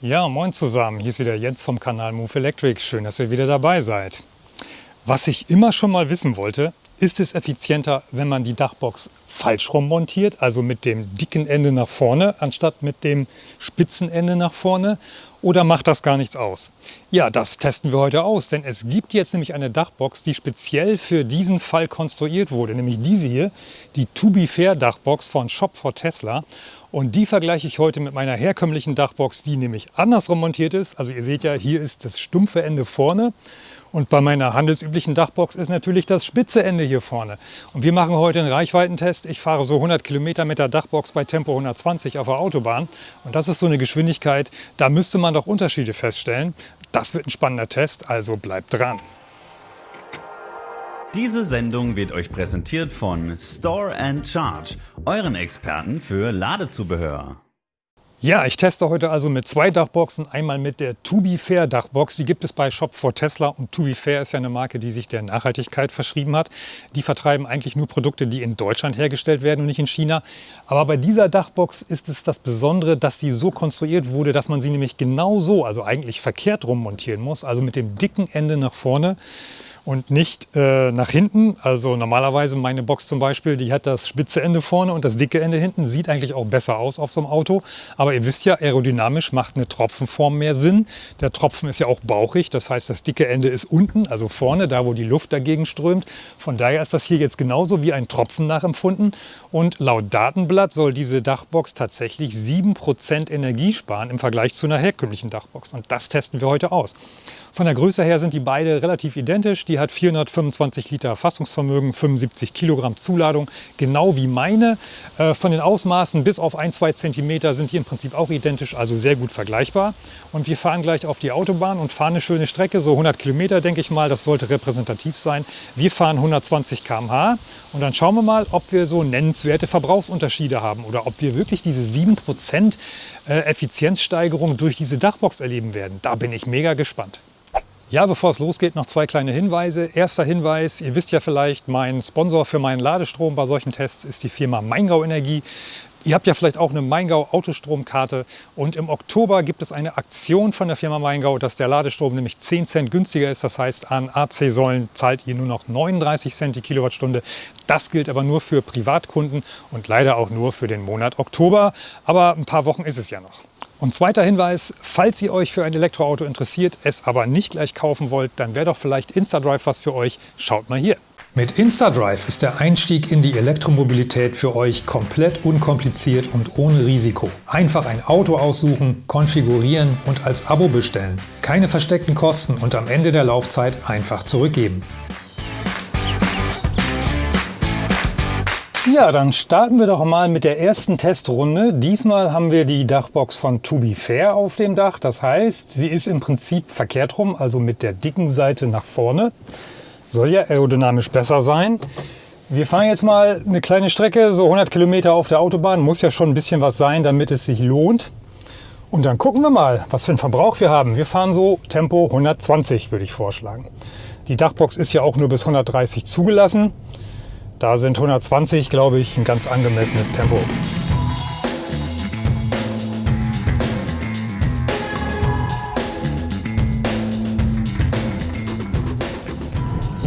Ja, moin zusammen. Hier ist wieder Jens vom Kanal Move Electric. Schön, dass ihr wieder dabei seid. Was ich immer schon mal wissen wollte, ist es effizienter, wenn man die Dachbox falsch rum montiert, also mit dem dicken Ende nach vorne, anstatt mit dem spitzen Ende nach vorne? Oder macht das gar nichts aus? Ja, das testen wir heute aus, denn es gibt jetzt nämlich eine Dachbox, die speziell für diesen Fall konstruiert wurde, nämlich diese hier, die To Be Fair Dachbox von Shop for Tesla. Und die vergleiche ich heute mit meiner herkömmlichen Dachbox, die nämlich andersrum montiert ist. Also ihr seht ja, hier ist das stumpfe Ende vorne und bei meiner handelsüblichen Dachbox ist natürlich das spitze Ende hier vorne. Und wir machen heute einen Reichweitentest. Ich fahre so 100 Kilometer mit der Dachbox bei Tempo 120 auf der Autobahn. Und das ist so eine Geschwindigkeit, da müsste man doch Unterschiede feststellen. Das wird ein spannender Test, also bleibt dran. Diese Sendung wird euch präsentiert von Store and Charge, euren Experten für Ladezubehör. Ja, ich teste heute also mit zwei Dachboxen. Einmal mit der To Be Fair Dachbox. Die gibt es bei Shop for Tesla und To Be Fair ist ja eine Marke, die sich der Nachhaltigkeit verschrieben hat. Die vertreiben eigentlich nur Produkte, die in Deutschland hergestellt werden und nicht in China. Aber bei dieser Dachbox ist es das Besondere, dass sie so konstruiert wurde, dass man sie nämlich genau so, also eigentlich verkehrt rum montieren muss, also mit dem dicken Ende nach vorne und nicht äh, nach hinten. Also normalerweise meine Box zum Beispiel, die hat das spitze Ende vorne und das dicke Ende hinten. Sieht eigentlich auch besser aus auf so einem Auto. Aber ihr wisst ja, aerodynamisch macht eine Tropfenform mehr Sinn. Der Tropfen ist ja auch bauchig, das heißt das dicke Ende ist unten, also vorne, da wo die Luft dagegen strömt. Von daher ist das hier jetzt genauso wie ein Tropfen nachempfunden. Und laut Datenblatt soll diese Dachbox tatsächlich 7% Energie sparen im Vergleich zu einer herkömmlichen Dachbox. Und das testen wir heute aus. Von der Größe her sind die beide relativ identisch. Die hat 425 Liter Fassungsvermögen, 75 Kilogramm Zuladung, genau wie meine. Äh, von den Ausmaßen bis auf ein, zwei Zentimeter sind die im Prinzip auch identisch, also sehr gut vergleichbar. Und wir fahren gleich auf die Autobahn und fahren eine schöne Strecke, so 100 Kilometer denke ich mal, das sollte repräsentativ sein. Wir fahren 120 km/h und dann schauen wir mal, ob wir so nennenswerte Verbrauchsunterschiede haben oder ob wir wirklich diese 7% äh, Effizienzsteigerung durch diese Dachbox erleben werden. Da bin ich mega gespannt. Ja, bevor es losgeht, noch zwei kleine Hinweise. Erster Hinweis, ihr wisst ja vielleicht, mein Sponsor für meinen Ladestrom bei solchen Tests ist die Firma Maingau Energie. Ihr habt ja vielleicht auch eine Maingau Autostromkarte und im Oktober gibt es eine Aktion von der Firma Maingau, dass der Ladestrom nämlich 10 Cent günstiger ist. Das heißt, an AC-Säulen zahlt ihr nur noch 39 Cent die Kilowattstunde. Das gilt aber nur für Privatkunden und leider auch nur für den Monat Oktober. Aber ein paar Wochen ist es ja noch. Und zweiter Hinweis, falls ihr euch für ein Elektroauto interessiert, es aber nicht gleich kaufen wollt, dann wäre doch vielleicht InstaDrive was für euch. Schaut mal hier. Mit InstaDrive ist der Einstieg in die Elektromobilität für euch komplett unkompliziert und ohne Risiko. Einfach ein Auto aussuchen, konfigurieren und als Abo bestellen. Keine versteckten Kosten und am Ende der Laufzeit einfach zurückgeben. Ja, dann starten wir doch mal mit der ersten Testrunde. Diesmal haben wir die Dachbox von To Be Fair auf dem Dach. Das heißt, sie ist im Prinzip verkehrt rum, also mit der dicken Seite nach vorne. Soll ja aerodynamisch besser sein. Wir fahren jetzt mal eine kleine Strecke, so 100 Kilometer auf der Autobahn. Muss ja schon ein bisschen was sein, damit es sich lohnt. Und dann gucken wir mal, was für einen Verbrauch wir haben. Wir fahren so Tempo 120, würde ich vorschlagen. Die Dachbox ist ja auch nur bis 130 zugelassen. Da sind 120, glaube ich, ein ganz angemessenes Tempo.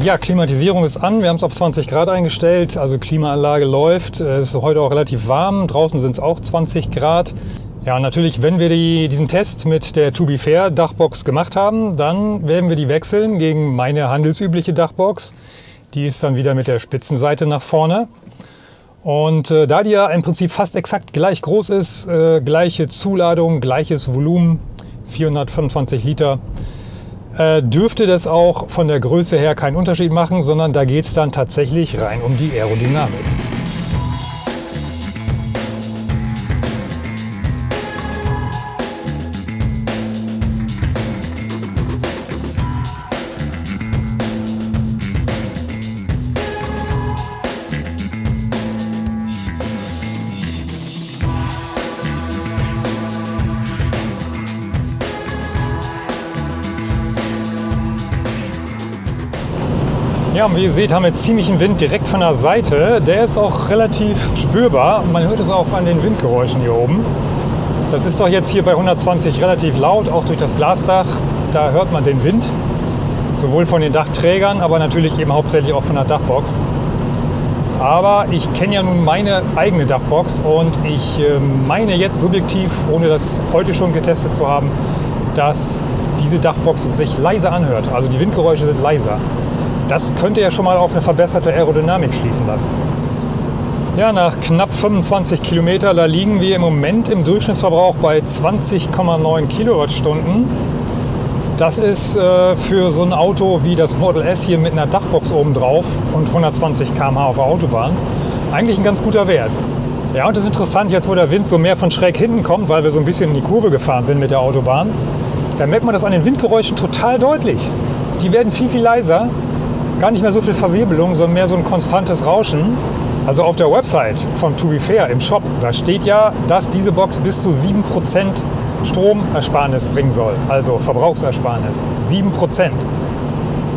Ja, Klimatisierung ist an. Wir haben es auf 20 Grad eingestellt, also Klimaanlage läuft. Es ist heute auch relativ warm. Draußen sind es auch 20 Grad. Ja, natürlich, wenn wir die, diesen Test mit der To Be Fair Dachbox gemacht haben, dann werden wir die wechseln gegen meine handelsübliche Dachbox. Die ist dann wieder mit der Spitzenseite nach vorne. Und äh, da die ja im Prinzip fast exakt gleich groß ist, äh, gleiche Zuladung, gleiches Volumen, 425 Liter, äh, dürfte das auch von der Größe her keinen Unterschied machen, sondern da geht es dann tatsächlich rein um die Aerodynamik. Ja, und wie ihr seht, haben wir ziemlichen Wind direkt von der Seite. Der ist auch relativ spürbar man hört es auch an den Windgeräuschen hier oben. Das ist doch jetzt hier bei 120 relativ laut, auch durch das Glasdach. Da hört man den Wind, sowohl von den Dachträgern, aber natürlich eben hauptsächlich auch von der Dachbox. Aber ich kenne ja nun meine eigene Dachbox und ich ähm, meine jetzt subjektiv, ohne das heute schon getestet zu haben, dass diese Dachbox sich leiser anhört. Also die Windgeräusche sind leiser. Das könnte ja schon mal auf eine verbesserte Aerodynamik schließen lassen. Ja, nach knapp 25 Kilometer, da liegen wir im Moment im Durchschnittsverbrauch bei 20,9 Kilowattstunden. Das ist äh, für so ein Auto wie das Model S hier mit einer Dachbox oben drauf und 120 km/h auf der Autobahn eigentlich ein ganz guter Wert. Ja, und das ist interessant, jetzt wo der Wind so mehr von schräg hinten kommt, weil wir so ein bisschen in die Kurve gefahren sind mit der Autobahn, da merkt man das an den Windgeräuschen total deutlich. Die werden viel, viel leiser. Gar nicht mehr so viel Verwirbelung, sondern mehr so ein konstantes Rauschen. Also auf der Website von To Be Fair im Shop, da steht ja, dass diese Box bis zu 7% Stromersparnis bringen soll. Also Verbrauchsersparnis. 7%.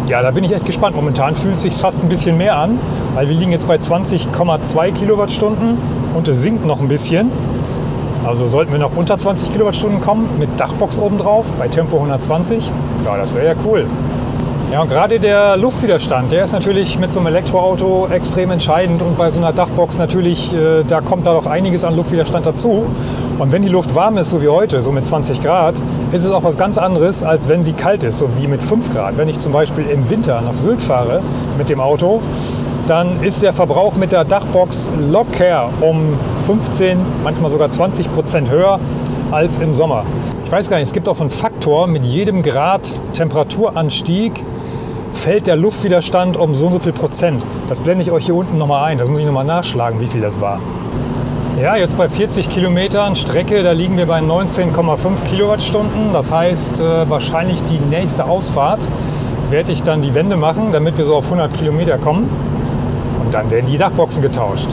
Ja, da bin ich echt gespannt. Momentan fühlt es sich fast ein bisschen mehr an, weil wir liegen jetzt bei 20,2 Kilowattstunden und es sinkt noch ein bisschen. Also sollten wir noch unter 20 Kilowattstunden kommen mit Dachbox obendrauf bei Tempo 120, ja, das wäre ja cool. Ja, und gerade der Luftwiderstand, der ist natürlich mit so einem Elektroauto extrem entscheidend und bei so einer Dachbox natürlich, äh, da kommt da doch einiges an Luftwiderstand dazu. Und wenn die Luft warm ist, so wie heute, so mit 20 Grad, ist es auch was ganz anderes, als wenn sie kalt ist, so wie mit 5 Grad. Wenn ich zum Beispiel im Winter nach Sylt fahre mit dem Auto, dann ist der Verbrauch mit der Dachbox locker um 15, manchmal sogar 20 Prozent höher als im Sommer. Ich weiß gar nicht, es gibt auch so einen Faktor, mit jedem Grad Temperaturanstieg fällt der Luftwiderstand um so und so viel Prozent. Das blende ich euch hier unten nochmal ein. Das muss ich nochmal nachschlagen, wie viel das war. Ja, jetzt bei 40 Kilometern Strecke, da liegen wir bei 19,5 Kilowattstunden. Das heißt, äh, wahrscheinlich die nächste Ausfahrt werde ich dann die Wende machen, damit wir so auf 100 Kilometer kommen. Und dann werden die Dachboxen getauscht.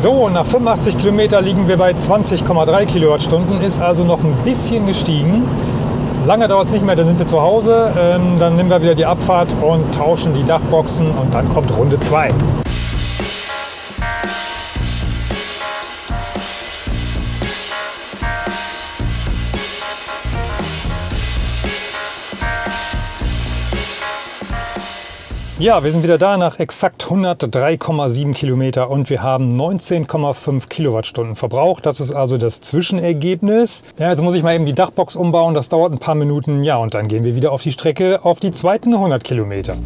So, nach 85 Kilometer liegen wir bei 20,3 Kilowattstunden, ist also noch ein bisschen gestiegen. Lange dauert es nicht mehr, dann sind wir zu Hause. Ähm, dann nehmen wir wieder die Abfahrt und tauschen die Dachboxen und dann kommt Runde 2. Ja, wir sind wieder da nach exakt 103,7 Kilometer und wir haben 19,5 Kilowattstunden verbraucht. Das ist also das Zwischenergebnis. Ja, jetzt muss ich mal eben die Dachbox umbauen. Das dauert ein paar Minuten. Ja, und dann gehen wir wieder auf die Strecke auf die zweiten 100 Kilometer.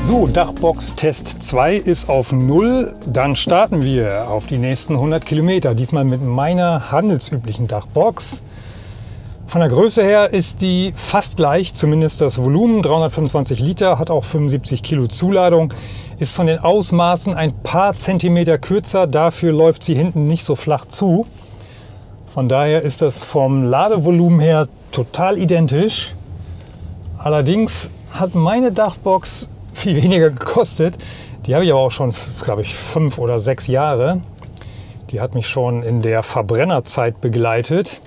So, Dachbox Test 2 ist auf 0. Dann starten wir auf die nächsten 100 Kilometer. Diesmal mit meiner handelsüblichen Dachbox. Von der Größe her ist die fast gleich, zumindest das Volumen, 325 Liter, hat auch 75 Kilo Zuladung, ist von den Ausmaßen ein paar Zentimeter kürzer, dafür läuft sie hinten nicht so flach zu. Von daher ist das vom Ladevolumen her total identisch. Allerdings hat meine Dachbox viel weniger gekostet. Die habe ich aber auch schon, glaube ich, fünf oder sechs Jahre. Die hat mich schon in der Verbrennerzeit begleitet.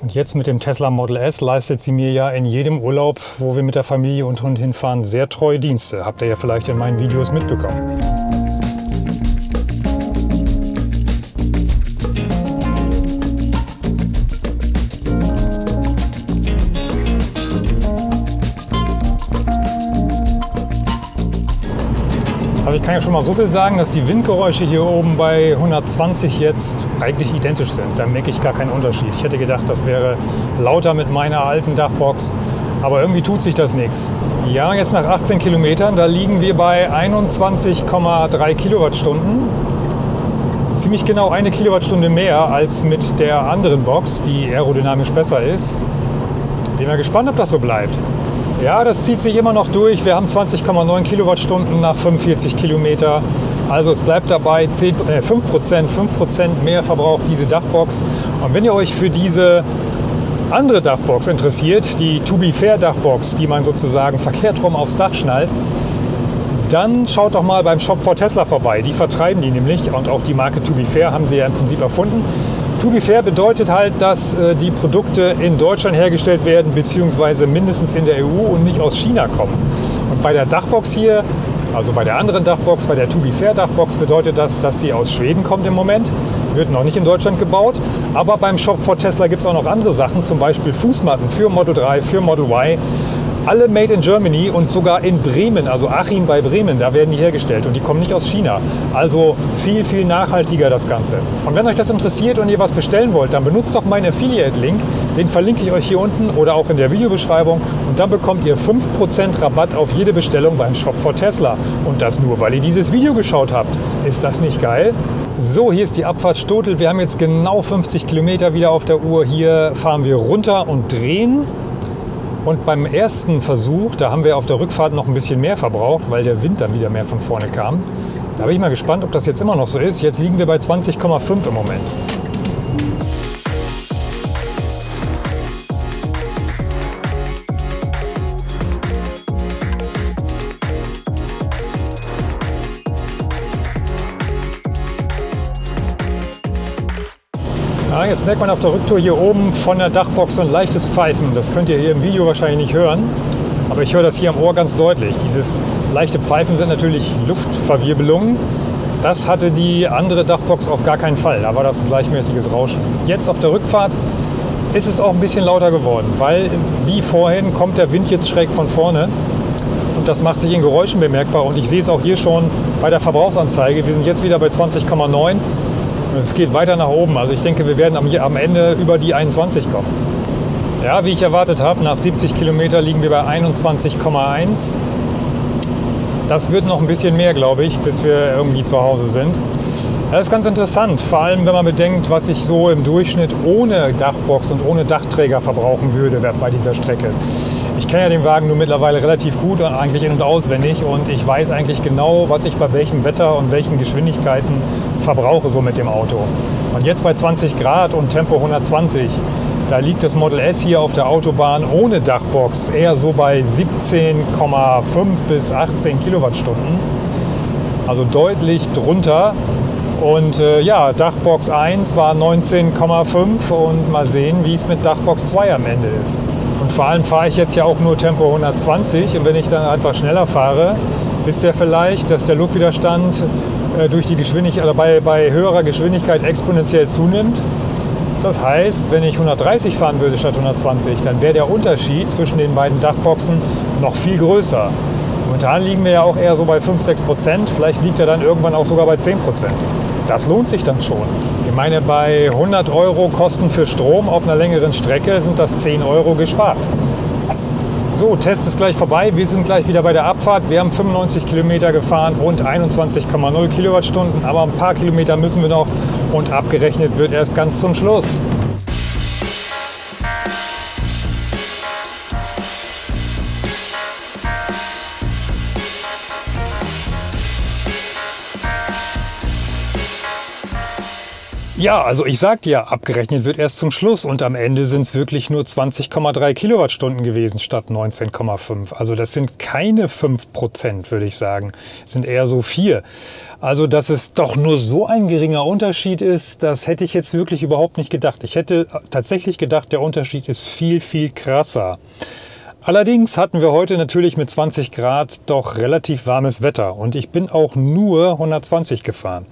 Und jetzt mit dem Tesla Model S leistet sie mir ja in jedem Urlaub, wo wir mit der Familie und Hund hinfahren, sehr treue Dienste. Habt ihr ja vielleicht in meinen Videos mitbekommen. Ich kann ja schon mal so viel sagen, dass die Windgeräusche hier oben bei 120 jetzt eigentlich identisch sind. Da merke ich gar keinen Unterschied. Ich hätte gedacht, das wäre lauter mit meiner alten Dachbox. Aber irgendwie tut sich das nichts. Ja, jetzt nach 18 Kilometern, da liegen wir bei 21,3 Kilowattstunden. Ziemlich genau eine Kilowattstunde mehr als mit der anderen Box, die aerodynamisch besser ist. Bin mal gespannt, ob das so bleibt. Ja, das zieht sich immer noch durch. Wir haben 20,9 Kilowattstunden nach 45 Kilometer. Also es bleibt dabei 10, äh, 5 Prozent, 5 Prozent mehr verbraucht diese Dachbox. Und wenn ihr euch für diese andere Dachbox interessiert, die To Be Fair Dachbox, die man sozusagen verkehrt rum aufs Dach schnallt, dann schaut doch mal beim Shop for Tesla vorbei. Die vertreiben die nämlich und auch die Marke To Be Fair haben sie ja im Prinzip erfunden. To be fair bedeutet halt, dass äh, die Produkte in Deutschland hergestellt werden, beziehungsweise mindestens in der EU und nicht aus China kommen. Und bei der Dachbox hier, also bei der anderen Dachbox, bei der To be fair Dachbox, bedeutet das, dass sie aus Schweden kommt im Moment. Wird noch nicht in Deutschland gebaut. Aber beim Shop for Tesla gibt es auch noch andere Sachen, zum Beispiel Fußmatten für Model 3, für Model Y alle made in Germany und sogar in Bremen, also Achim bei Bremen, da werden die hergestellt und die kommen nicht aus China. Also viel, viel nachhaltiger das Ganze. Und wenn euch das interessiert und ihr was bestellen wollt, dann benutzt doch meinen Affiliate-Link. Den verlinke ich euch hier unten oder auch in der Videobeschreibung und dann bekommt ihr 5% Rabatt auf jede Bestellung beim Shop for Tesla. Und das nur, weil ihr dieses Video geschaut habt. Ist das nicht geil? So, hier ist die Abfahrt Stotel. Wir haben jetzt genau 50 Kilometer wieder auf der Uhr. Hier fahren wir runter und drehen. Und beim ersten Versuch, da haben wir auf der Rückfahrt noch ein bisschen mehr verbraucht, weil der Wind dann wieder mehr von vorne kam. Da bin ich mal gespannt, ob das jetzt immer noch so ist. Jetzt liegen wir bei 20,5 im Moment. Jetzt merkt man auf der Rücktour hier oben von der Dachbox ein leichtes Pfeifen. Das könnt ihr hier im Video wahrscheinlich nicht hören, aber ich höre das hier am Ohr ganz deutlich. Dieses leichte Pfeifen sind natürlich Luftverwirbelungen. Das hatte die andere Dachbox auf gar keinen Fall. Da war das ein gleichmäßiges Rauschen. Jetzt auf der Rückfahrt ist es auch ein bisschen lauter geworden, weil wie vorhin kommt der Wind jetzt schräg von vorne und das macht sich in Geräuschen bemerkbar. Und ich sehe es auch hier schon bei der Verbrauchsanzeige. Wir sind jetzt wieder bei 20,9 es geht weiter nach oben. Also ich denke, wir werden am, Ende über die 21 kommen. Ja, wie ich erwartet habe, nach 70 Kilometer liegen wir bei 21,1. Das wird noch ein bisschen mehr, glaube ich, bis wir irgendwie zu Hause sind. Das ist ganz interessant, vor allem wenn man bedenkt, was ich so im Durchschnitt ohne Dachbox und ohne Dachträger verbrauchen würde bei dieser Strecke. Ich kenne ja den Wagen nur mittlerweile relativ gut, eigentlich in- und auswendig und ich weiß eigentlich genau, was ich bei welchem Wetter und welchen Geschwindigkeiten verbrauche so mit dem Auto. Und jetzt bei 20 Grad und Tempo 120, da liegt das Model S hier auf der Autobahn ohne Dachbox eher so bei 17,5 bis 18 Kilowattstunden. Also deutlich drunter. Und äh, ja, Dachbox 1 war 19,5 und mal sehen, wie es mit Dachbox 2 am Ende ist. Und vor allem fahre ich jetzt ja auch nur Tempo 120 und wenn ich dann einfach schneller fahre, wisst ihr vielleicht, dass der Luftwiderstand durch die Geschwindigkeit, oder bei, bei höherer Geschwindigkeit exponentiell zunimmt. Das heißt, wenn ich 130 fahren würde statt 120, dann wäre der Unterschied zwischen den beiden Dachboxen noch viel größer. Momentan liegen wir ja auch eher so bei 5, 6 Prozent. Vielleicht liegt er dann irgendwann auch sogar bei 10 Prozent. Das lohnt sich dann schon. Ich meine, bei 100 Euro Kosten für Strom auf einer längeren Strecke sind das 10 Euro gespart. So, Test ist gleich vorbei. Wir sind gleich wieder bei der Abfahrt. Wir haben 95 Kilometer gefahren, rund 21,0 Kilowattstunden. Aber ein paar Kilometer müssen wir noch und abgerechnet wird erst ganz zum Schluss. Ja, also ich sagte ja, abgerechnet wird erst zum Schluss und am Ende sind es wirklich nur 20,3 Kilowattstunden gewesen statt 19,5. Also das sind keine 5 Prozent, würde ich sagen. Es sind eher so 4. Also dass es doch nur so ein geringer Unterschied ist, das hätte ich jetzt wirklich überhaupt nicht gedacht. Ich hätte tatsächlich gedacht, der Unterschied ist viel, viel krasser. Allerdings hatten wir heute natürlich mit 20 Grad doch relativ warmes Wetter und ich bin auch nur 120 gefahren.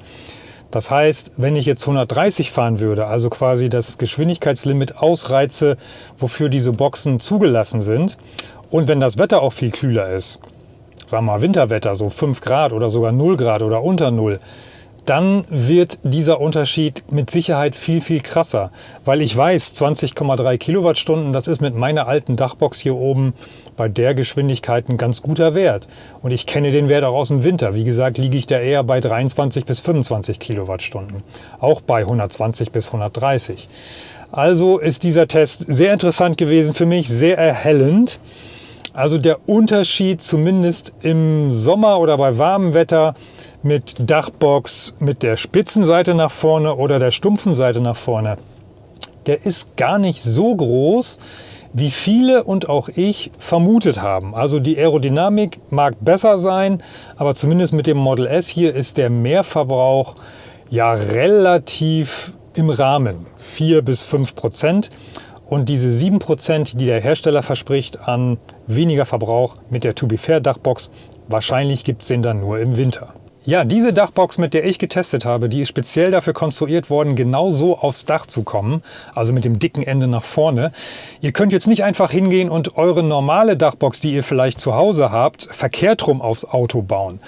Das heißt, wenn ich jetzt 130 fahren würde, also quasi das Geschwindigkeitslimit ausreize, wofür diese Boxen zugelassen sind, und wenn das Wetter auch viel kühler ist, sagen wir mal Winterwetter, so 5 Grad oder sogar 0 Grad oder unter 0, dann wird dieser Unterschied mit Sicherheit viel, viel krasser. Weil ich weiß, 20,3 Kilowattstunden, das ist mit meiner alten Dachbox hier oben bei der Geschwindigkeit ein ganz guter Wert. Und ich kenne den Wert auch aus dem Winter. Wie gesagt, liege ich da eher bei 23 bis 25 Kilowattstunden. Auch bei 120 bis 130. Also ist dieser Test sehr interessant gewesen für mich, sehr erhellend. Also der Unterschied zumindest im Sommer oder bei warmem Wetter mit Dachbox mit der spitzen Seite nach vorne oder der stumpfen Seite nach vorne, der ist gar nicht so groß. Wie viele und auch ich vermutet haben. Also die Aerodynamik mag besser sein, aber zumindest mit dem Model S hier ist der Mehrverbrauch ja relativ im Rahmen, 4 bis 5 Prozent. Und diese 7 Prozent, die der Hersteller verspricht an weniger Verbrauch mit der To Be Fair Dachbox, wahrscheinlich gibt es den dann nur im Winter. Ja, diese Dachbox, mit der ich getestet habe, die ist speziell dafür konstruiert worden, genau so aufs Dach zu kommen, also mit dem dicken Ende nach vorne. Ihr könnt jetzt nicht einfach hingehen und eure normale Dachbox, die ihr vielleicht zu Hause habt, verkehrt rum aufs Auto bauen.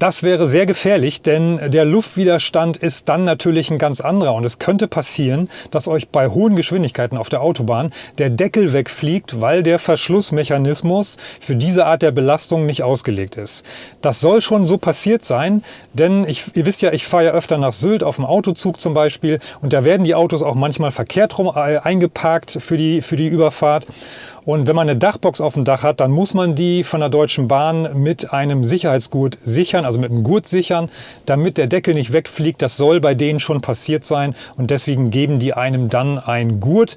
Das wäre sehr gefährlich, denn der Luftwiderstand ist dann natürlich ein ganz anderer und es könnte passieren, dass euch bei hohen Geschwindigkeiten auf der Autobahn der Deckel wegfliegt, weil der Verschlussmechanismus für diese Art der Belastung nicht ausgelegt ist. Das soll schon so passiert sein, denn ich, ihr wisst ja, ich fahre ja öfter nach Sylt auf dem Autozug zum Beispiel und da werden die Autos auch manchmal verkehrt rum äh, eingeparkt für die, für die Überfahrt. Und wenn man eine Dachbox auf dem Dach hat, dann muss man die von der Deutschen Bahn mit einem Sicherheitsgurt sichern, also mit einem Gurt sichern, damit der Deckel nicht wegfliegt. Das soll bei denen schon passiert sein und deswegen geben die einem dann einen Gurt,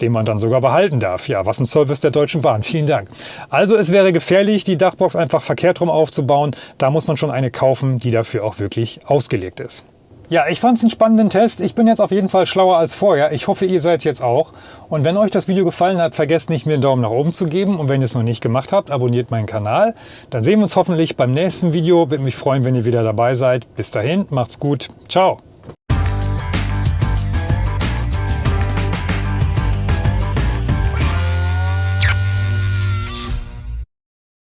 den man dann sogar behalten darf. Ja, was ein Service der Deutschen Bahn. Vielen Dank. Also es wäre gefährlich, die Dachbox einfach verkehrt rum aufzubauen. Da muss man schon eine kaufen, die dafür auch wirklich ausgelegt ist. Ja, ich fand es einen spannenden Test. Ich bin jetzt auf jeden Fall schlauer als vorher. Ich hoffe, ihr seid jetzt auch. Und wenn euch das Video gefallen hat, vergesst nicht, mir einen Daumen nach oben zu geben. Und wenn ihr es noch nicht gemacht habt, abonniert meinen Kanal. Dann sehen wir uns hoffentlich beim nächsten Video. Würde mich freuen, wenn ihr wieder dabei seid. Bis dahin, macht's gut. Ciao.